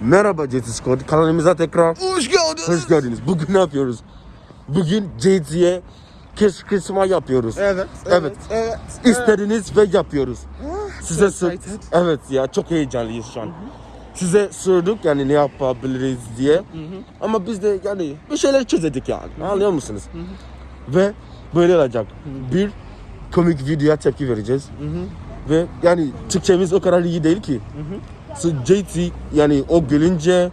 Merhaba JT Squad kanalımıza tekrar Hoş geldiniz. hoş geldiniz. Bugün ne yapıyoruz? Bugün JT'ye kışkırtma yapıyoruz. Evet. Evet. Evet. İstediniz ve yapıyoruz. Size so sor- excited. Evet ya çok heyecanlıyız şu an. Size sorduk yani ne yapabiliriz diye. Ama biz de yani bir şeyler çözedik yani. Anlıyor musunuz? Ve böyle olacak. Bir komik videoya tepki vereceğiz. Ve yani Türkçemiz o kadar iyi değil ki. So JT yani o gülünce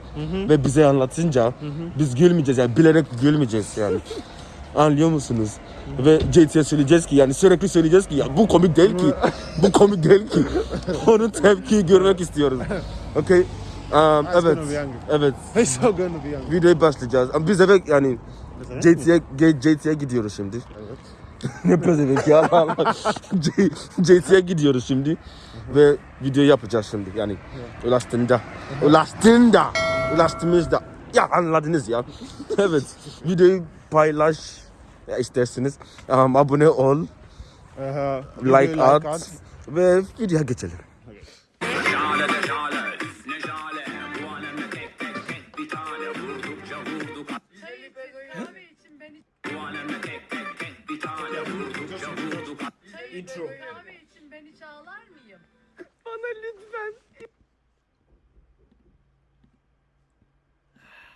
ve bize anlatınca biz gülmeyeceğiz yani bilerek gülmeyeceğiz yani. Anlıyor musunuz? Ve JT'ye söyleyeceğiz ki yani sürekli söyleyeceğiz ki ya bu komik değil ki. bu komik değil ki. Onun tepkiyi görmek istiyoruz. Okay? Um, evet. Evet. Videoya başlayacağız. Ama biz eve yani JT'ye JT'ye gidiyoruz şimdi. Evet. ne pezevenk ya Allah Allah. JT'ye gidiyoruz şimdi. Ve video yapacağız şimdi yani. Ulaştığında. Ulaştığında. Ulaştığımızda. Ya anladınız ya. evet. Videoyu paylaş isterseniz. Um, abone ol. Aha. Like Video at. Ve videoya geçelim.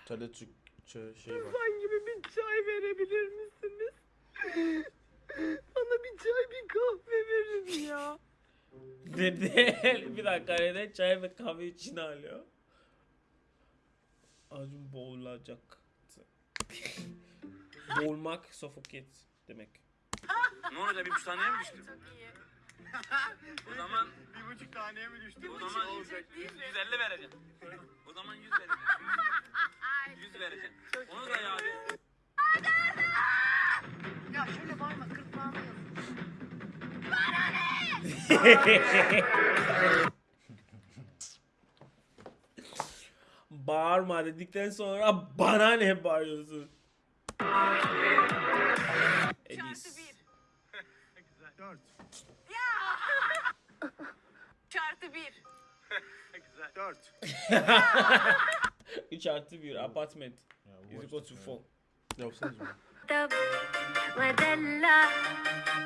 Türkçe şey var. Ben gibi bir çay verebilir misiniz? Bana bir çay bir kahve verin ya. Dedi. bir dakika neden çay ve kahve için alıyor? Acun boğulacak. Boğulmak, suffocate demek. Ne olacak bir buçuk taneye mi düştü? Çok iyi. O zaman Bir buçuk taneye mi düştü? o zaman 150 vereceğim. O zaman 100 vereceğim. 100 vereceğim. Onu da ya abi. Ya şöyle bağırma kırk bağırma yazın. Bağırma dedikten sonra bana ne bağırıyorsun? Edis. Dört. Çarpı bir. Dört. 3 artı 1 apartment. Is equal to 4. Yapsanız mı? طب ودلع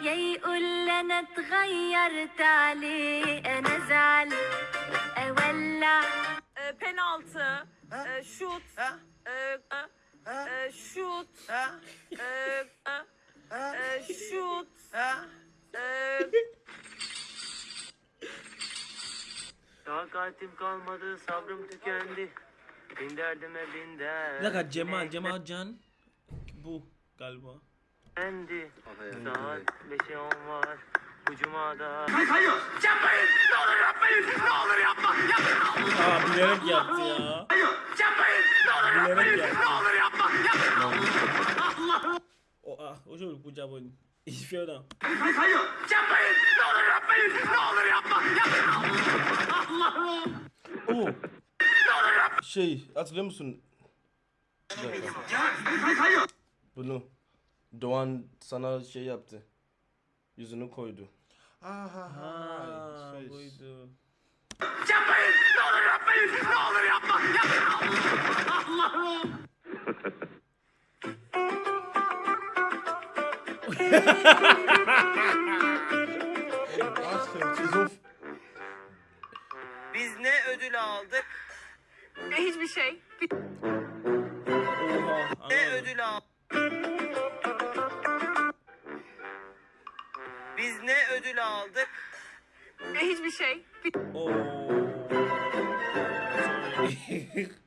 يا يقول لي انا اتغيرت عليه انا ازعل اولع Ee, penaltı, e, şut, e, e, e, şut, e, e, e, şut, e, Takatim kalmadı, sabrım tükendi. Bin derdime bin Bir dakika Cemal, Cemal Can. Bu galiba. dertlendi. Saat beşe on var. Bu cumada. Aa bilerek yaptı ya. Bilerek yaptı. O ah, o çocuk bu cabın. İşiyor da. Oo. Şey hatırlıyor musun? Bir dakika. Bunu Doğan sana şey yaptı. Yüzünü koydu. Aha. Ha, Şey, buydu. Şizof. Biz ne ödül aldık? e, hiçbir şey. Oha. Ne ödül aldık? Biz ne ödül aldık? E, hiçbir şey. Oh.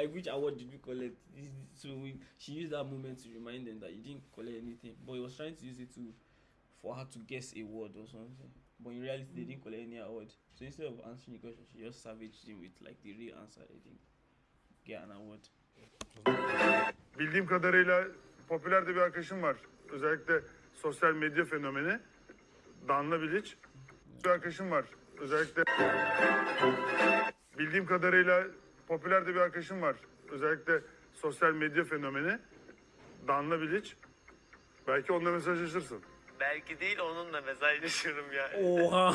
Like which award did we collect? So we, she used that moment to remind them that you didn't collect anything, but he was trying to use it to for her to guess a word or something. But in reality, they didn't collect any award. So instead of answering the question, she just savaged him with like the real answer. They didn't get an award. Bildiğim kadarıyla popüler de bir arkadaşım var. Özellikle sosyal medya fenomeni. Danla Bilic. Bir arkadaşım var. Özellikle bildiğim kadarıyla popüler de bir arkadaşım var. Özellikle sosyal medya fenomeni. Danla Bilic. Belki onunla mesajlaşırsın. Belki değil onunla mesajlaşırım yani. Oha.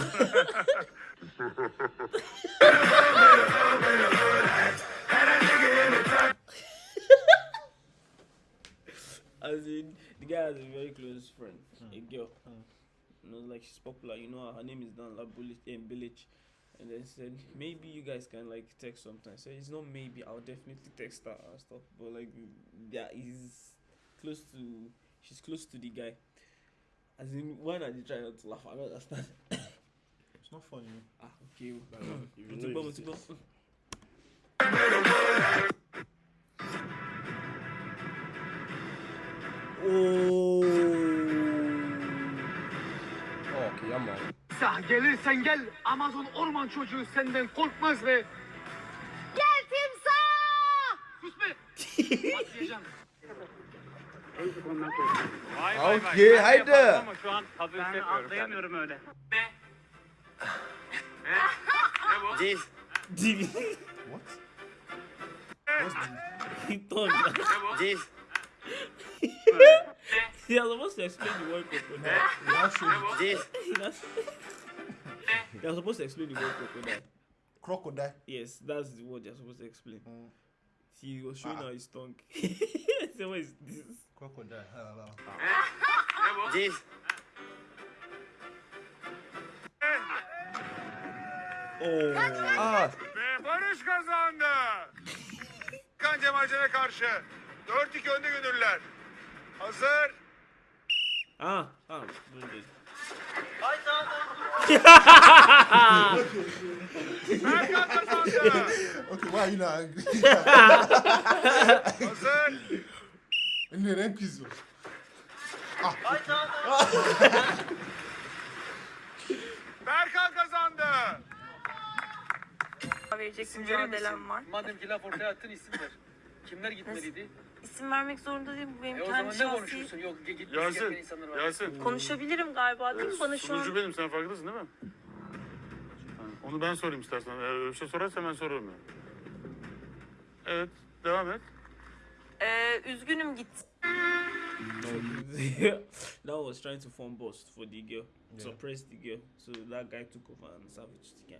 As in, the guy has a very close friend, hmm. a girl. Hmm. You know, like she's popular. You know, her name is Danla eh, Bilic. And then said maybe you guys can like text sometimes. So it's not maybe. I'll definitely text her and stuff. But like there is close to. She's close to the guy. As in, why not you try not to laugh? I don't understand. It's not funny. ah, okay. Gelirsen gel Amazon orman çocuğu senden korkmaz be. Gel timsah! Sus be. Başlayacağım. Okay, haydi. Şu an hafif ben atlayamıyorum öyle. Dil. What? He thought. Dil. He was supposed to explain the word crocodile. Now show Dil. That's They are supposed to explain the word crocodile. crocodile. Yes, that's the word they're supposed to explain. Mm. He was showing Ah. her his tongue. so what is this? Crocodile. Dil. Oh, Ah, Ve Barış kazandı. Kan Cemalcan'a karşı. 4-2 önde gönüllüler. Hazır. ah, ah. don't do it. Okay, why are you not angry? Neden kızıyor? Berkan kazandı. Verecek mücadelem var. Madem ki laf ortaya attın isim ver. Kimler gitmeliydi? İsim vermek zorunda değilim. Bu benim E o kendi zaman ne şahsi... konuşursun? Yok insanlar var. Yasin. Konuşabilirim galiba değil mi? Bana şu an... Sunucu benim sen farkındasın değil mi? Ha, Onu ben sorayım istersen. Eğer öyle bir şey sorarsan ben sorarım yani. Evet devam et. Ee, üzgünüm git. that was trying to form boss for the girl, suppress the girl. So that guy took over and savaged the guy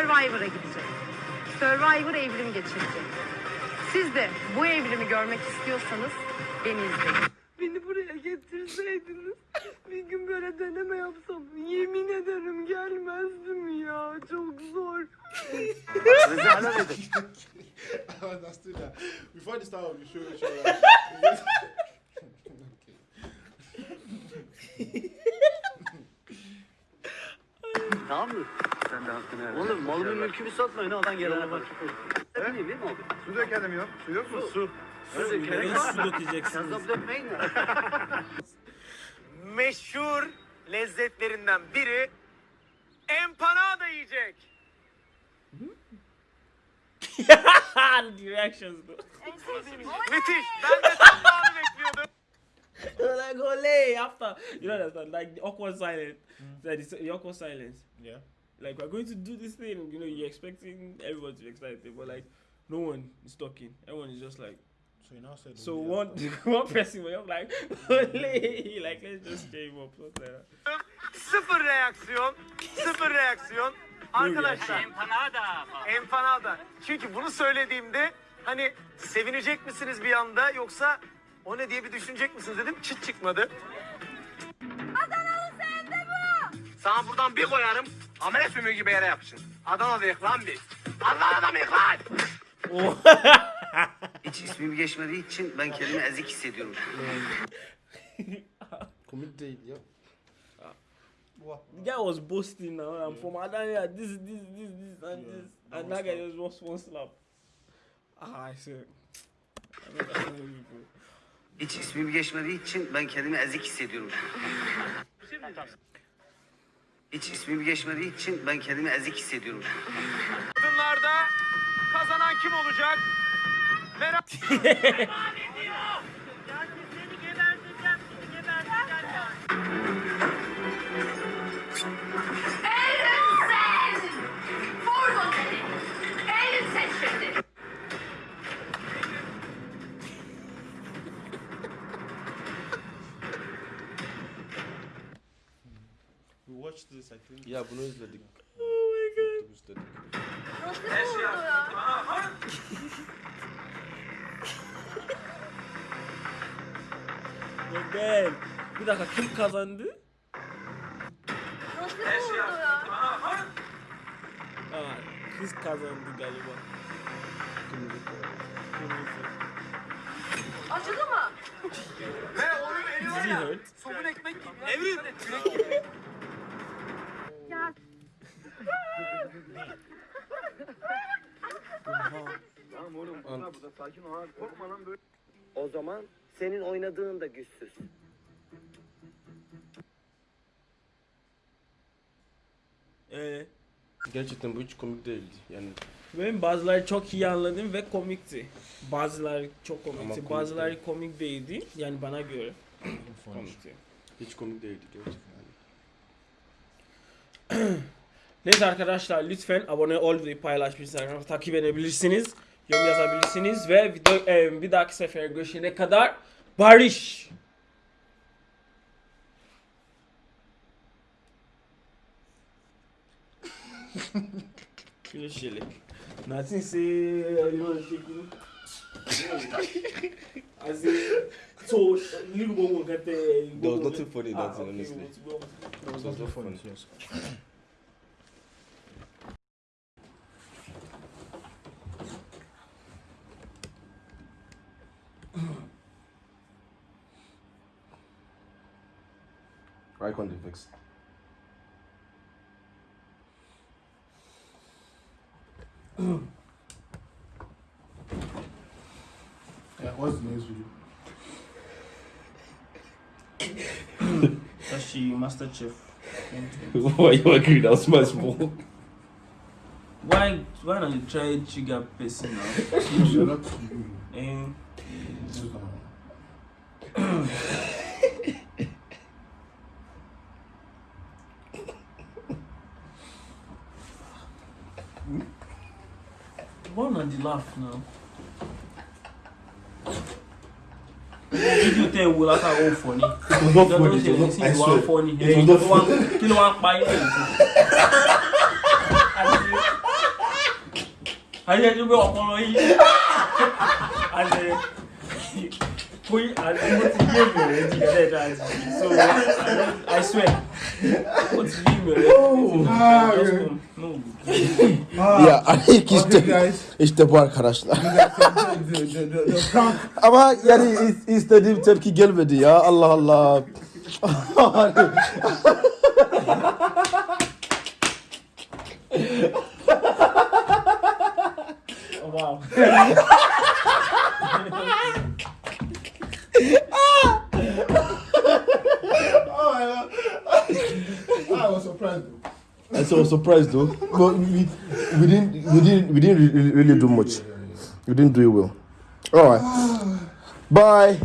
Survivor'a gidecek. Survivor evrim geçirecek. Siz de bu evrimi görmek istiyorsanız beni izleyin. Beni buraya getirseydiniz bir gün böyle deneme yapsam yemin ederim gelmezdim ya. Çok zor. I understood that. Before the start of the show, show Tamam mı? Sen de hakkını ver. Oğlum malımı mülkümü satmayın adam gelene bak. Öyle değil mi abi? Su dökelim yok. Su yok mu? Su. Neden var su dökeceksiniz? Yazıp dökmeyin mi? meşhur lezzetlerinden biri empanada yiyecek. the reactions though. Müthiş. Ben de tam da onu bekliyordum. like ole after you know understand like the awkward silence. Like the, the awkward silence. Yeah. Like we're going to do this thing, you know, you're expecting everyone to be excited, but like no one is talking. Everyone is just like So you now said. so one one person was like ole like let's just him up like that. Sıfır reaksiyon. Sıfır reaksiyon. Arkadaşlar Empanada. empanada. Çünkü bunu söylediğimde hani sevinecek misiniz bir anda yoksa o ne diye bir düşünecek misiniz dedim. Çıt çıkmadı. Adanalı sende bu! Sana buradan bir koyarım. Amele sümüğü gibi yere yapışın. Adana'dayız lan biz. Adana'da mıyız lan? Hiç ismim geçmediği için ben kendimi ezik hissediyorum. komik değil ya. The guy was boasting now. I'm from Adania. This, this, this, this, and this, and that guy just lost one slap. Ah, I people. Hiç ismim geçmediği için ben kendimi ezik hissediyorum. Hiç ismim geçmediği için ben kendimi ezik hissediyorum. Kadınlarda kazanan kim olacak? Merak We watched this, I think. Ya bunu izledik. Oh my god. izledik. Nasıl oldu ya? Yok ben. Bir dakika kim kazandı? Nasıl oldu ya? Aa, kız kazandı galiba. Kırmızı. Acıdı mı? Did you hurt? Somun ekmek gibi. Evrim. Ya Tamam oğlum bunlar burada sakin ol abi. Korkma lan böyle. O zaman senin oynadığın da güçsüz. Ee, Gerçekten bu hiç komik değildi. Yani benim bazıları çok iyi anladım ve komikti. Bazıları çok Ama komikti, komik bazıları komik değildi. Yani bana göre komikti. hiç komik değildi gerçekten. Neyse arkadaşlar lütfen abone ol ve paylaş Instagram'da takip edebilirsiniz. Yorum yazabilirsiniz ve video, e, bir dahaki sefer görüşene kadar barış. Görüşelim. Nothing say anyone shaking. As in, so little one get the. There was nothing funny that, Ah, okay, honestly. It was not funny. Eye contact fix. Yeah, what's the next video? That's she Master Chef. Why you agree that was my small? Why why don't you try sugar person now? on the laugh now. fídíò tẹ́ wo látàwọn ò fọ́ ni ìjọba tó ṣẹlẹ̀ sí ìwà fọ́ ni ìjọba tó wà kí ló wà pa ilé ìfún. ayé ẹjọ́ pé ọpọlọ yìí àṣẹ kó àti mo ti yé mi rẹ̀ di ẹ̀ẹ́dẹ́gbẹ̀rẹ̀ so I swear. Ah, just. No. Ya ilk işte guys. işte bu arkadaşlar. the, the, the, the prank. Ama yani is- istediğim tepki gelmedi ya. Allah Allah. Wow. Was surprised though. But we, we didn't we didn't we didn't really do much. We didn't do it well. All right. Bye.